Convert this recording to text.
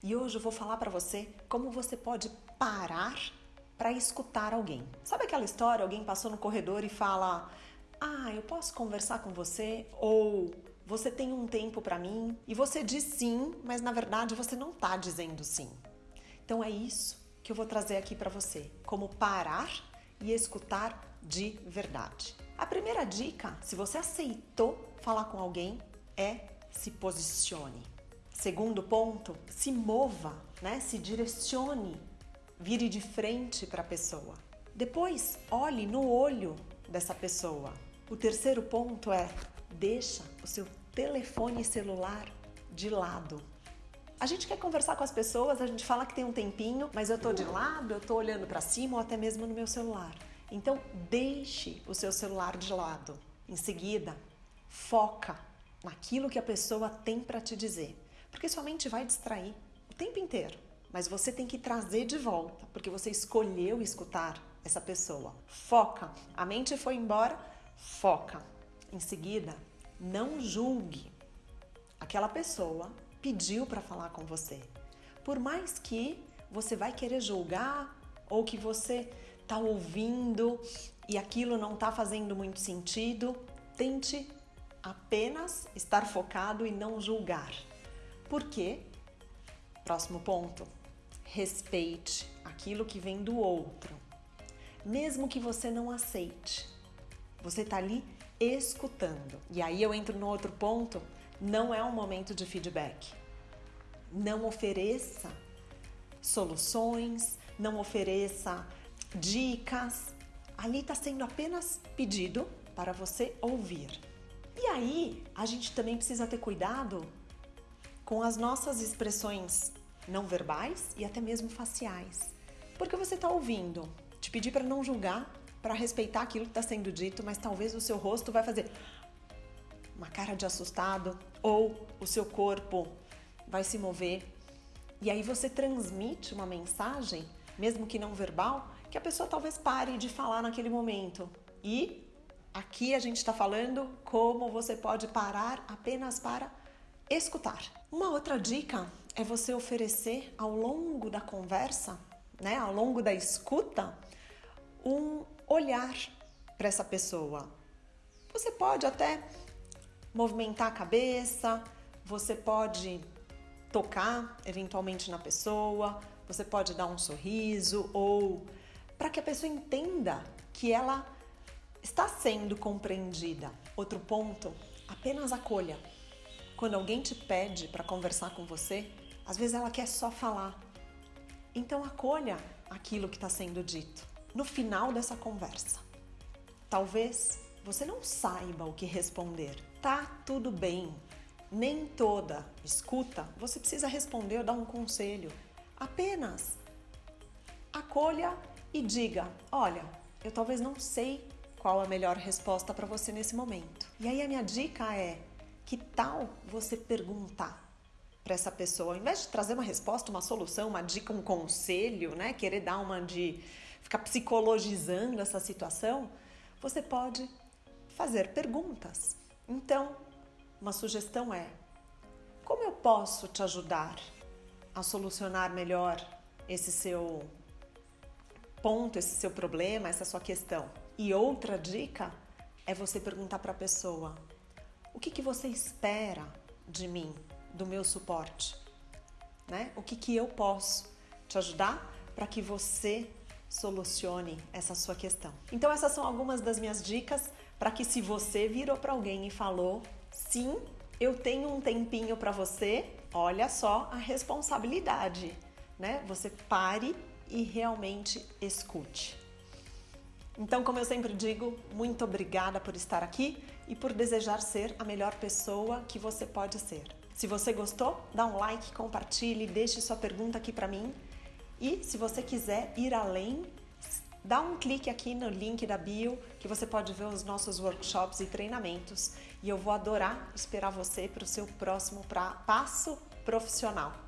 E hoje eu vou falar para você como você pode parar para escutar alguém. Sabe aquela história, alguém passou no corredor e fala: "Ah, eu posso conversar com você?" ou "Você tem um tempo para mim?" E você diz sim, mas na verdade você não está dizendo sim. Então é isso que eu vou trazer aqui para você, como parar e escutar de verdade. A primeira dica, se você aceitou falar com alguém, é se posicione. Segundo ponto, se mova, né? Se direcione, vire de frente para a pessoa. Depois, olhe no olho dessa pessoa. O terceiro ponto é deixa o seu telefone celular de lado. A gente quer conversar com as pessoas, a gente fala que tem um tempinho, mas eu tô de lado, eu tô olhando para cima ou até mesmo no meu celular. Então, deixe o seu celular de lado. Em seguida, foca naquilo que a pessoa tem para te dizer. Porque sua mente vai distrair o tempo inteiro. Mas você tem que trazer de volta, porque você escolheu escutar essa pessoa. Foca. A mente foi embora, foca. Em seguida, não julgue. Aquela pessoa pediu para falar com você. Por mais que você vai querer julgar ou que você está ouvindo e aquilo não está fazendo muito sentido, tente apenas estar focado e não julgar. Por quê? Próximo ponto. Respeite aquilo que vem do outro. Mesmo que você não aceite. Você está ali escutando. E aí eu entro no outro ponto, não é um momento de feedback. Não ofereça soluções, não ofereça dicas. Ali está sendo apenas pedido para você ouvir. E aí, a gente também precisa ter cuidado com as nossas expressões não verbais e até mesmo faciais. Porque você está ouvindo, te pedir para não julgar, para respeitar aquilo que está sendo dito, mas talvez o seu rosto vai fazer uma cara de assustado ou o seu corpo vai se mover. E aí você transmite uma mensagem, mesmo que não verbal, que a pessoa talvez pare de falar naquele momento. E aqui a gente está falando como você pode parar apenas para escutar. Uma outra dica é você oferecer ao longo da conversa, né, ao longo da escuta, um olhar para essa pessoa. Você pode até movimentar a cabeça, você pode tocar eventualmente na pessoa, você pode dar um sorriso ou para que a pessoa entenda que ela está sendo compreendida. Outro ponto, apenas acolha. Quando alguém te pede para conversar com você, às vezes ela quer só falar. Então acolha aquilo que está sendo dito. No final dessa conversa, talvez você não saiba o que responder. Tá tudo bem. Nem toda escuta você precisa responder ou dar um conselho. Apenas acolha e diga: Olha, eu talvez não sei qual a melhor resposta para você nesse momento. E aí a minha dica é: que tal você perguntar para essa pessoa, ao invés de trazer uma resposta, uma solução, uma dica, um conselho, né, querer dar uma de ficar psicologizando essa situação, você pode fazer perguntas. Então, uma sugestão é: como eu posso te ajudar a solucionar melhor esse seu ponto, esse seu problema, essa sua questão? E outra dica é você perguntar para a pessoa: o que, que você espera de mim, do meu suporte? Né? O que, que eu posso te ajudar para que você solucione essa sua questão. Então essas são algumas das minhas dicas para que se você virou para alguém e falou: "Sim, eu tenho um tempinho para você", olha só a responsabilidade, né? Você pare e realmente escute. Então, como eu sempre digo, muito obrigada por estar aqui e por desejar ser a melhor pessoa que você pode ser. Se você gostou, dá um like, compartilhe, deixe sua pergunta aqui para mim. E se você quiser ir além, dá um clique aqui no link da bio que você pode ver os nossos workshops e treinamentos. E eu vou adorar esperar você para o seu próximo pra passo profissional.